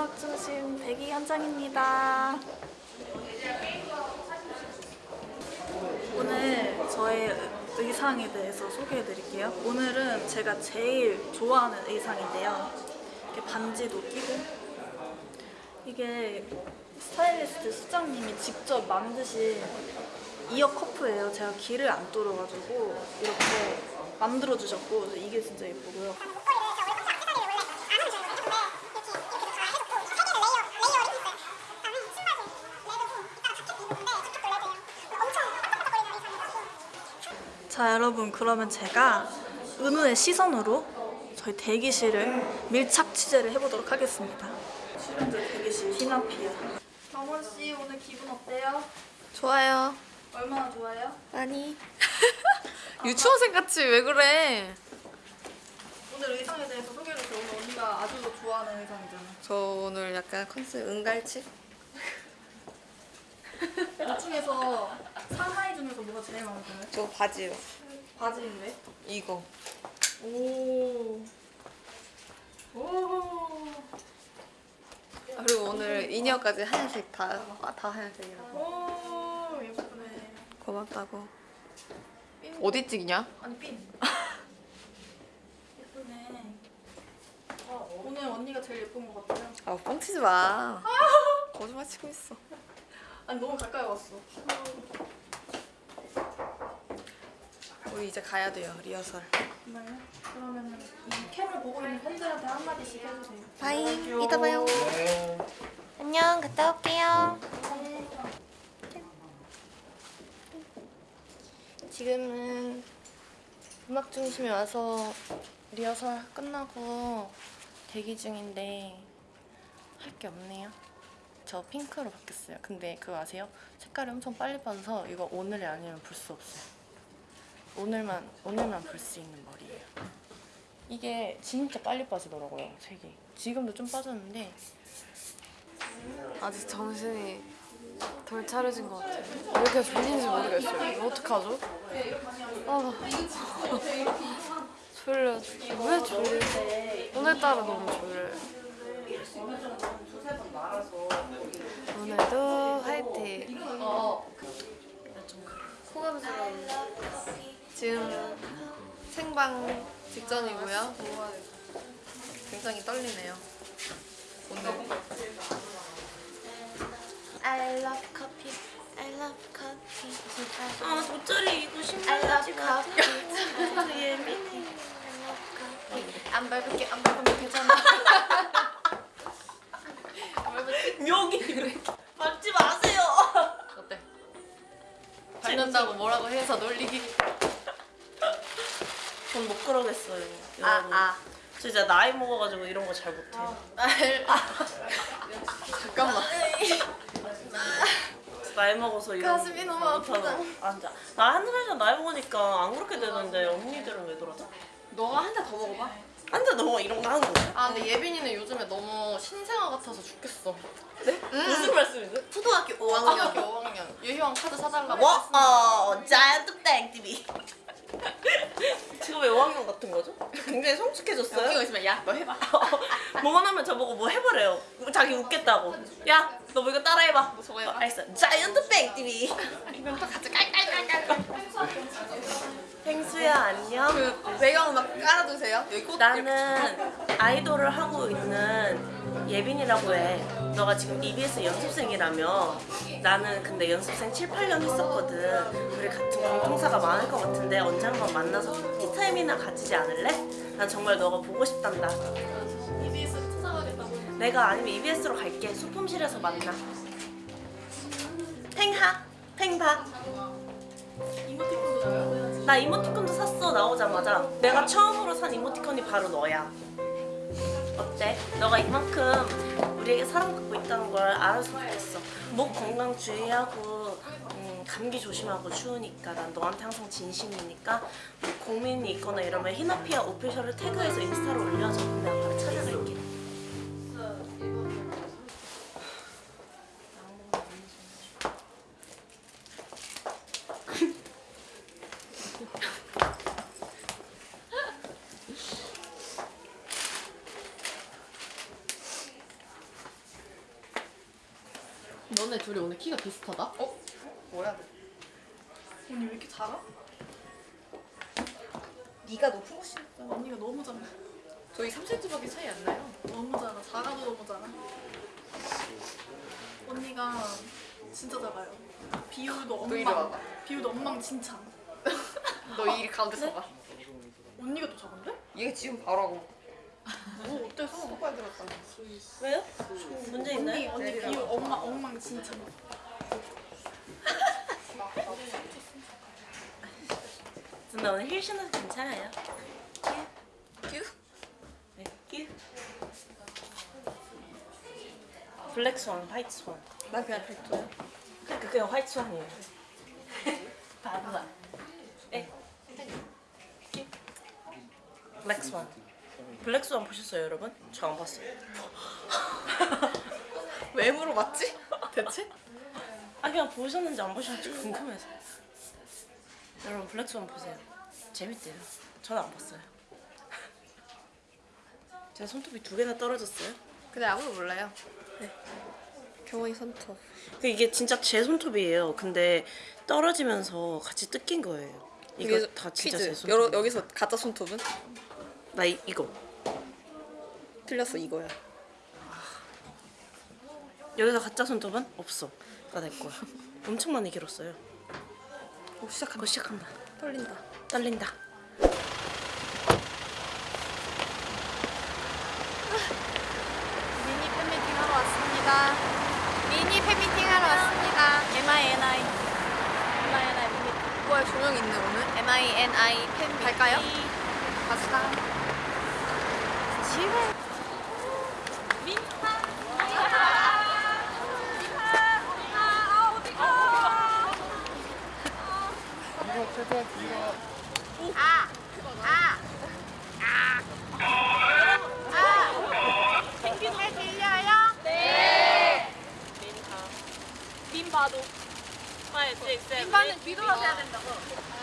음악 중심 백이 현장입니다. 오늘 저의 의상에 대해서 소개해 드릴게요. 오늘은 제가 제일 좋아하는 의상인데요. 이렇게 반지도 끼고 이게 스타일리스트 수장님이 직접 만드신 이어 커프예요. 제가 귀를 안 뚫어가지고 이렇게 만들어 주셨고 이게 진짜 예쁘고요. 자 여러분 그러면 제가 은우의 시선으로 저희 대기실을 밀착 취재를 해보도록 하겠습니다. 실현자 대기실 히나피아. 정원 씨 오늘 기분 어때요? 좋아요. 얼마나 좋아요? 아니. 유치원생 같이 왜 그래? 오늘 의상에 대해서 주세요. 오늘 언니가 아주 좋아하는 의상이잖아. 저 오늘 약간 컨셉 은갈치? 이 중에서 상하이 중에서 뭐가 제일 마음에 들어요? 저 바지요. 바지인데? 이거. 오. 오. 아, 그리고 오늘 이니어까지 하얀색 다, 아, 다 하얀색이라고. 오 예쁘네. 고맙다고. 핀. 어디 찍냐? 아니 핀. 예쁘네. 어, 오늘 언니가 제일 예쁜 것 같아요. 아, 뻥치지 마. 거짓말 치고 있어. 아니 너무 가까이 왔어. 우리 이제 가야 돼요, 리허설. 정말요? 그러면은 이 캠을 보고 있는 팬들한테 한 마디씩 해주세요. Bye, 이따 봐요. 안녕, 갔다 올게요. 지금은 음악 중심에 와서 리허설 끝나고 대기 중인데 할 게 없네요. 저 핑크로 바뀌었어요. 근데 그거 아세요? 색깔이 엄청 빨리 빠져서 이거 오늘이 아니면 볼 수 없어요. 오늘만 오늘만 볼 수 있는 머리예요. 이게 진짜 빨리 빠지더라고요, 색이. 지금도 좀 빠졌는데 아직 정신이 덜 차려진 것 같아요. 왜 이렇게 졸린지 모르겠어요. 이거 어떡하죠? 아, 졸려. 왜 졸리지? 오늘따라 너무 졸려요. 오늘도 화이팅. 호감스러운 지금 생방 직전이고요. 굉장히 떨리네요. 오늘 I love coffee. I love coffee. 아 돗자리 입고 I 신발 love coffee. 되게 예민해. I love coffee. 안 밟을게 안 밟으면 괜찮아. 여기 밟지 마세요. 어때? 밟는다고 뭐라고 해서 놀리기. 전 못 그러겠어요. 아 여러분. 아. 진짜 나이 먹어가지고 이런 거 잘 못해요. 잠깐만. 나이 먹어서 이런 가슴이 너무 아프다. 거. 앉아. 나한 살이나 나이 먹으니까 안 그렇게 되는데 언니들은 왜 그러죠? 너가 한 잔 더 먹어봐. 앉아 너 이런 거 하는 거야? 아 근데 예빈이는 요즘에 너무 신생아 같아서 죽겠어. 무슨 말씀이세요? 초등학교 5학년. 5학년. 유희왕 카드 사달라고 와, 했습니다. 어, 자이언트 땡TV. 지금 왜 5학년 같은 거죠? 굉장히 성숙해졌어요. 있으면 야 너 해봐. 뭐만 하면 저보고 뭐 해보래요. 자기 웃겠다고. 야, 너 뭐 이거 따라해봐. 저거 해봐. 어, 알겠어. 자이언트 땡TV. 이건 또 같이 깔깔깔깔. 펭수야, 안녕. 그 배경 막 깔아두세요. 여기 꽃 나는 아이돌을 하고 있는 예빈이라고 해. 너가 지금 EBS 연습생이라며. 나는 근데 연습생 7, 8년 했었거든. 우리 같은 공통사가 많을 것 같은데 언제 한번 만나서 티타임이나 가지지 않을래? 난 정말 너가 보고 싶단다. EBS 찾아가겠다고. 내가 아니면 EBS로 갈게. 소품실에서 만나. 팽하, 팽바. 이모티콘도 나 이모티콘도 샀어 나오자마자 내가 처음으로 산 이모티콘이 바로 너야 어때? 너가 이만큼 우리에게 사랑받고 있다는 걸 알았으면 좋겠어. 목 건강 주의하고 음, 감기 조심하고 추우니까 난 너한테 항상 진심이니까 뭐 고민이 있거나 이러면 히나피아 오피셜을 태그해서 인스타로 올려줘. 내가 바로 찾아갈게 너네 둘이 오늘 키가 비슷하다? 어? 뭐야? 언니 왜 이렇게 작아? 네가 높은 거 신어. 언니가 너무 작아. 저희 3cm밖에 차이 안 나요. 너무 작아. 작아도 너무 작아. 언니가 진짜 작아요. 비율도 엉망. 비율도 엉망 진창. 너 이 가운데 서봐. 언니가 더 작은데? 얘가 지금 바로 하고. 뭐 어때서? 똑바로 들었다. 왜요? 문제 언니 있나요? 언니 비율 엉망 엉망진창. 근데 오늘 힐 신어도 괜찮아요. 큐? 네, 끼. Black swan, white swan. 난 그냥 백조야. 그러니까 그냥 white swan이에요. 바보야. 에. 끼. 블랙 스완. 블랙 스완 보셨어요, 여러분? 저 안 봤어요. 왜 물어봤지? 대체? 아 그냥 보셨는지 안 보셨는지 궁금해서. 여러분 블랙 스완 보세요. 재밌대요. 저는 안 봤어요. 제 손톱이 두 개나 떨어졌어요. 근데 아무도 몰라요. 네. 경원이 손톱. 그 이게 진짜 제 손톱이에요. 근데 떨어지면서 같이 뜯긴 거예요. 이거 이게 다 진짜 퀴즈. 제 손톱. 여러, 여기서 가짜 손톱은? 나 이, 이거 틀렸어 이거야. 여기서 가짜 손톱은 없어. 나 내 거야. 엄청 많이 길었어요. 오 시작한다. 그거 시작한다. 떨린다. 떨린다. 미니 팬미팅 하러 왔습니다. 미니 팬미팅 하러 왔습니다. MINI. MINI 미니. 뭐야 조명 있네 오늘? M-I-N-I 팬 갈까요? 갑시다. 집에 빈 봐도. 5, 6, 7, 빈바는 뒤돌아서 해야 된다고.